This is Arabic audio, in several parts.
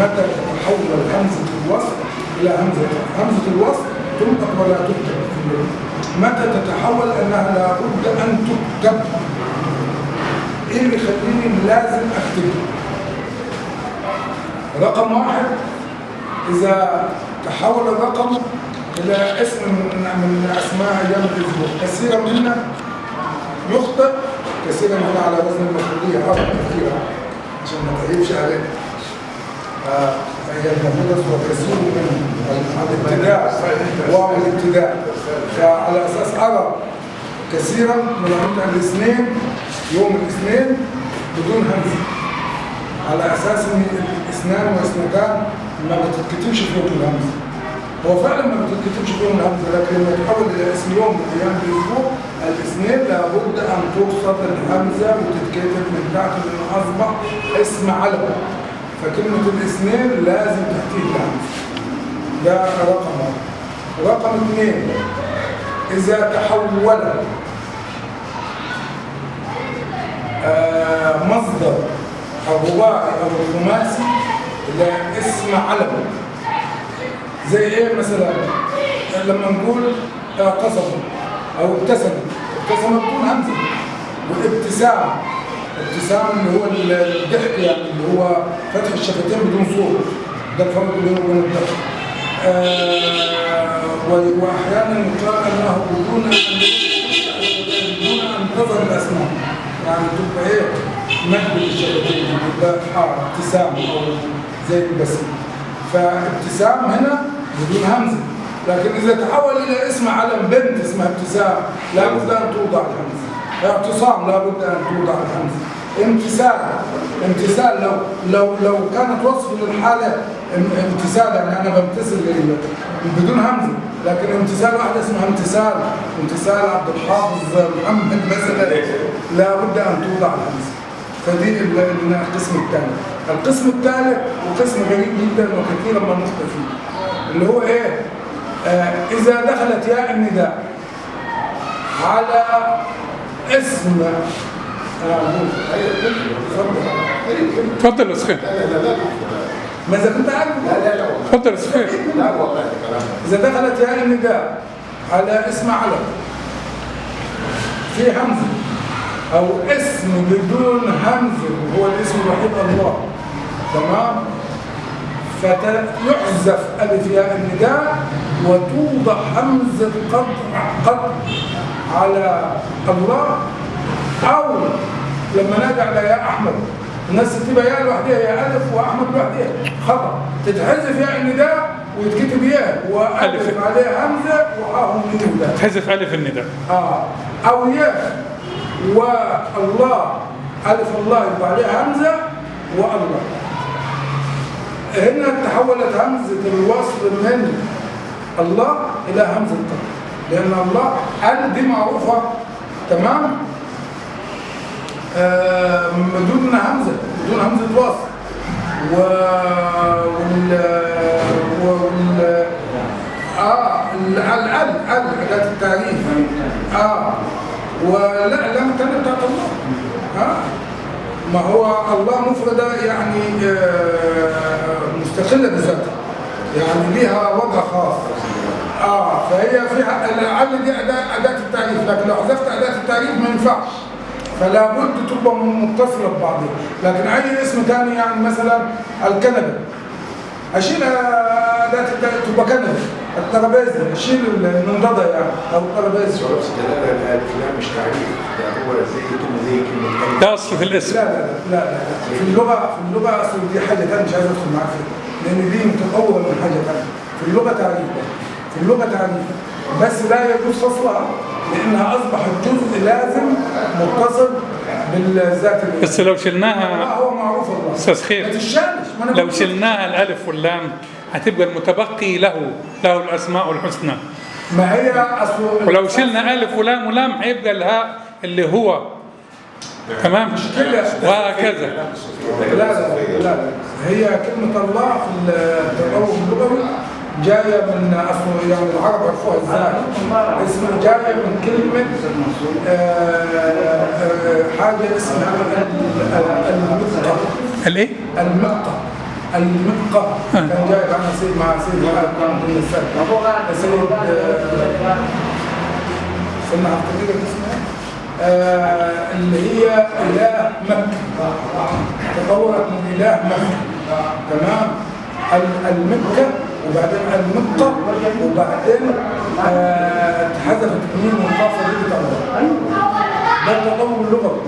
متى تتحول همزة الوصل إلى همزة همزة الوصل تنطق ولا تكتب متى تتحول أنها لابد أن تكتب؟ إيه اللي يخليني لازم أكتبها رقم واحد إذا تحول الرقم إلى اسم من, أسماء أيام الأسبوع كثيرا منا يخطئ كثيرا منا على وزن المفعولية. أربع كثيرا عشان ما تعيبش علينا. المفروض وكثير من الابتداع واو الابتداع فعلى أساس أرى كثيرا من عند الاثنين يوم الاثنين بدون همزة على أساس إن الاثنان واثنتان ما بتتكتبش فيهم الهمزه هو فعلا ما بتتكتبش فيهم الهمزه لكن لما تحول إلى اسم يوم من أيام الأسبوع الاثنين لابد أن تقصد الهمزة وتتكتب من تحت لأنه أصبح اسم علم فكلمة الاثنين لازم تحتيه الهمزه ده رقم واحد. رقم اثنين إذا تحول آه، مصدر الرباعي أو الخماسي إلى اسم علم. زي إيه مثلا؟ لما نقول اعتصم أو ابتسم ابتسم بدون همزة. والابتسام ابتسام اللي هو الضحك يعني اللي هو فتح الشفتين بدون صوت. ده الفرق بينه وبين الضحك. آه وأحيانا يقال أنه بدون بدون أن تظهر الأسماء. يعني تبقى إيه؟ مد للشفتين يبقى آه ابتسام أو زي البسم فابتسام هنا بدون همزة. لكن إذا تحول إلى اسم علم بنت اسمها ابتسام لابد أن توضع الهمزة. اعتصام لابد أن توضع الهمزه امتثال امتثال لو لو لو كانت وصف للحالة ام- امتثال يعني أنا بمتثل بدون همزة. لكن امتثال واحدة اسمها امتثال. امتثال عبد الحافظ محمد مثلا. لابد أن توضع الهمزه فدي ال- ال- القسم الثاني. القسم الثالث وقسم غريب جدا وكثيرا ما نخطئ فيه اللي هو إيه؟ آه إذا دخلت ياء النداء على اسم اتفضل اتفضل يا سخير. ماذا كنت عارف. اتفضل يا سخير. إذا دخلت ياء النداء على اسم علم في همزة أو اسم بدون همزة وهو الاسم الوحيد الله. تمام؟ فيحذف ألف ياء النداء وتوضع همزة قطع قطع. على الله أو لما نادى على يا أحمد. الناس تكتبها ياء لوحدها يا ألف وأحمد لوحدها خطأ. تتحذف ياء النداء ويتكتب ياء وألف ألف. عليها همزة وحاهم ده تحذف ألف النداء. آه. أو ياء والله. ألف الله يبقى عليها همزة والله هنا تحولت همزة الوصل من الله إلى همزة القطع لأن الله ال دي معروفة. تمام؟ آه بدون همزة بدون همزة وصل و وال وال آه ال ال أداة التعريف. آه. ولا لم تنم بتاعت الله. ها؟ ما هو الله مفردة يعني آه، مستقلة بذاتها يعني ليها وضع خاص. آه فهي فيها العل دي أداة, أداة التعريف لكن لو حذفت أداة التعريف ما ينفعش. فلا بد تبقى متصلة ببعضها. لكن أي اسم ثاني يعني مثلا الكنبة أشيل أداة التعريف تبقى كنبة الترابيزة أشيل المنضدة يعني أو الترابيزة. شرف دلالة الألف لا مش تعريف. ده هو زي كلمة زي كلمة ألف ده أصل في الاسم. لا لا لا لا لا في اللغة في اللغة أصل دي حاجة ثانية مش عايز أدخل معاك فيها. لأن دي متطورة من حاجة ثانية في اللغة تعريف. تعريف بس لا يجوز فصلها لأنها أصبحت جزء لازم متصل بالذات. بس لو شلناها هو معروف الله أستاذ خير. لو شلناها الألف واللام هتبقى المتبقي له له الأسماء الحسنى. ما هي أصل ولو شلنا ألف ولام ولام هيبقى الهاء اللي هو. تمام؟ وهكذا. لا لا لا لا. هي كلمة الله في التطور اللغوي. جاية من أصل يعني العرب عرفوها إزاي. اسمها جاية من كلمة آه، آه، حاجة اسمها ال- ال- المقطع الإيه؟ المقطع المبقى كان جايب عنها سيد مع سيد سيد آه، استنى هفتكر لك اسمها آه، اللي هي إله مكة. تطورت من إله مكة. تمام؟ ال- وبعدين المقه وبعدين آه، اتحذفت الميم والقاف اللي بتاعها ده التطور اللغوي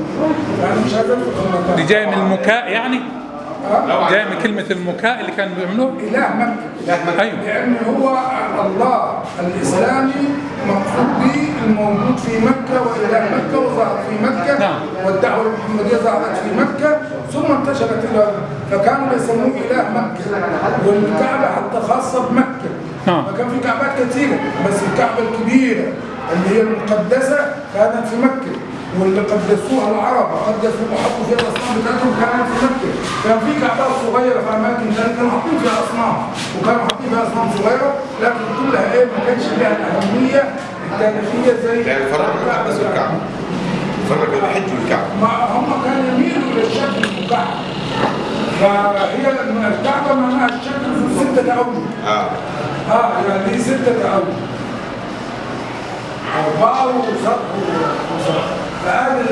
يعني مش المكان دي جاي من المكاء يعني؟ آه؟ جاي من كلمة المكاء اللي كانوا بيعملوه إله مكة. أيوه. لأن هو الله الإسلامي مقصود به الموجود في مكة وإله مكة وظهر في مكة. نعم. والدعوة المحمدية ظهرت في مكة ثم انتشرت إلى فكانوا يسموه إله مكة والكعبة حتى خاصة بمكة نعم. فكان في كعبات كثيرة بس الكعبة الكبيرة اللي هي المقدسة كانت في مكة واللي قدسوها العرب قدسوا وحطوا فيها الأصنام بتاعتهم كانت في مكة، كان في كعبات صغيرة في أماكن ثانية كانوا حاطين فيها أصنام وكانوا حاطين فيها أصنام صغيرة لكن كلها إيه ما كانش لها الأهمية التاريخية زي يعني فرق بين الكعبة. الحدث والكعبة فرق بين الحج والكعبة ما هم كانوا يميلوا للشكل فهي الكعبه معناها الشكل في ستة أوجه. آه. آه يعني دي ستة أوجه. أربعة وسبع وسبع فهذه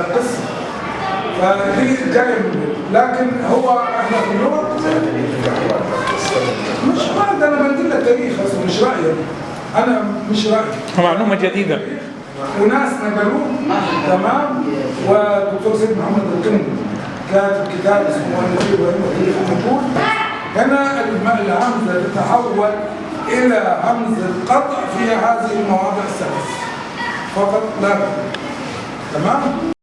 القصة فدي جاية من دي. لكن هو إحنا في اللغة مش بعد أنا بدي لك تاريخ بس مش رأيي. أنا مش رأيي. معلومة جديدة. وناس نقلوه. تمام. والدكتور سيد محمد القندي كاتب كتاب اسمه النبي وتاريخ النقول هنا الهمزه تتحول إلى همزة قطع في هذه المواضع الثلاث فقط لا. تمام